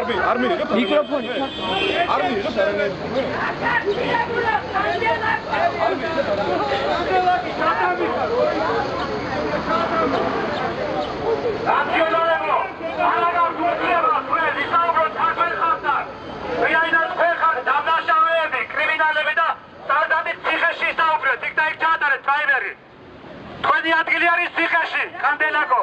არ მი არ მიიღებ მიკროფონი არ მიიღებ არანაირ ნაციონალებო, ალაგა გულება, თქვენ ისაუბროთ თაგვენ ხალხთან. ვინაიდან თქვენ ხართ დამნაშავეები, კრიმინალები და სტანდარტი ციხეში ისაუბრეთ, იქ და იქ ჩაატარეთ ტაიმერი. თქვენი ადგილი არის ციხეში, კანდელაკო.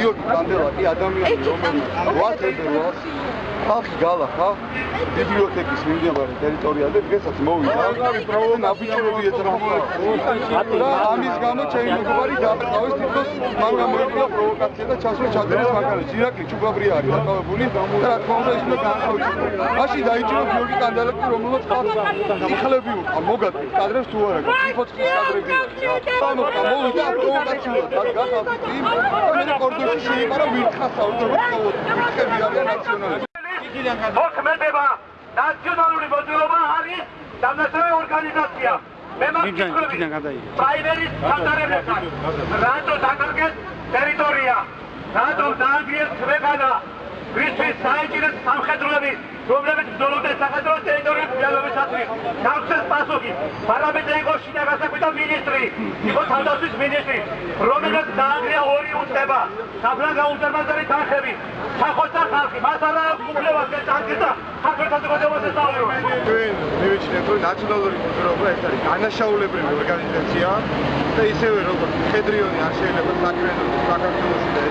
Io, tanto, a te, a te, a te, a te, a te, a te, a te, a te, te, a te, ხალხი გალა ხალ ბიბლიოთეკის მიმდებარე ტერიტორიაზე დღესაც მოვიდა აბიჭრები ეძრახა და ამის გამო ჩემი მეგობარი დააყავეს თვითონ მან გამოიწვია პროვოკაცია და ჩასვლა ჩადერის მაგალითი ირაკლი ჩუგაბრი არის დაკავებული და რა თქმა უნდა ის უნდა გაანთავისუფლოს მაშინ დაიჭირა გიორგი კანდელაკი რომელსაც ხალხი იხლები უყა მოგატყვი კადრებს თუ არა გიფოცხლის კადრები სამოხდა მოვიდა პროვოკაციულად და გახალხი იმ და კორდონში შეიყარა ვირთხასა უბრალოდ ვირთხები არიან ნაციონალები მოქმედება ნაციონალური მოძრაობა არის დამნაშავე ორგანიზაცია. მე მაგითხრები პრაიმერის ჩატარებასთან. რატო დაკარგეს ტერიტორია? რატო დაანგრიეს ქვეყანა? ვისთვის საეჭირეთ სამხედროები, რომლებიც ბრძოლობდნენ საქართველოს გავხსეს პასუხი. პარლამენტზე იყო შიდა გასაკვირდა მინისტრი, იყო თავდაცვის მინისტრი, რომელსაც დაანგრია ორი უწება. საფრანგ გაუზარმაზარი თანხები. სახოცა ხალხი, მას არა აქვს უფლება შეწარდეს და საქართველოს საზოგადოებას ესაუბროს. ჩვენ მივიჩნიეთ რომ ნაციონალური მოძრაობა ეს არის განაშაულებრივი ორგანიზაცია და ისევე როგორც მხედრიონი არ შეიძლება საქმიანობას საქართველოსში და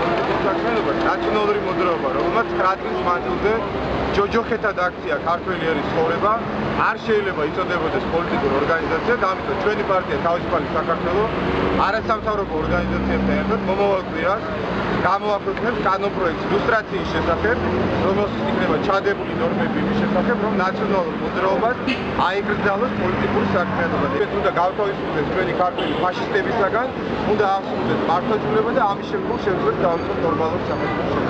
პოლიტიკურ საქმიანობას ნაციონალური მოძრაობა რომელმაც 9 წლის მანძილზე ჯოჯოხეთად აქცია ქართველი არის ცხოვრება არ შეიძლება იწოდებოდეს პოლიტიკური ორგანიზაცია და ამიტომ ჩვენი პარტია თავისუფალი საქართველოს არასამთავრობო ორგანიზაციებთან ერთად მომავალ კვირას გამოაქვეყნებს კანონპროექტს ილუსტრაციის შესახებ, რომელშიც იქნება ჩადებული ნორმები იმის შესახებ, რომ ნაციონალურ მოძრაობას აეკრძალოს პოლიტიკური საქმიანობა. ეს უნდა გავთავისუფლდეს ჩვენი ქართული ფაშისტებისაგან, უნდა აღსრულდეს მართლმსაჯულება და ამის შემდგომ შეძლოს დავიწყოთ ნორმალურ სახელმწიფოს.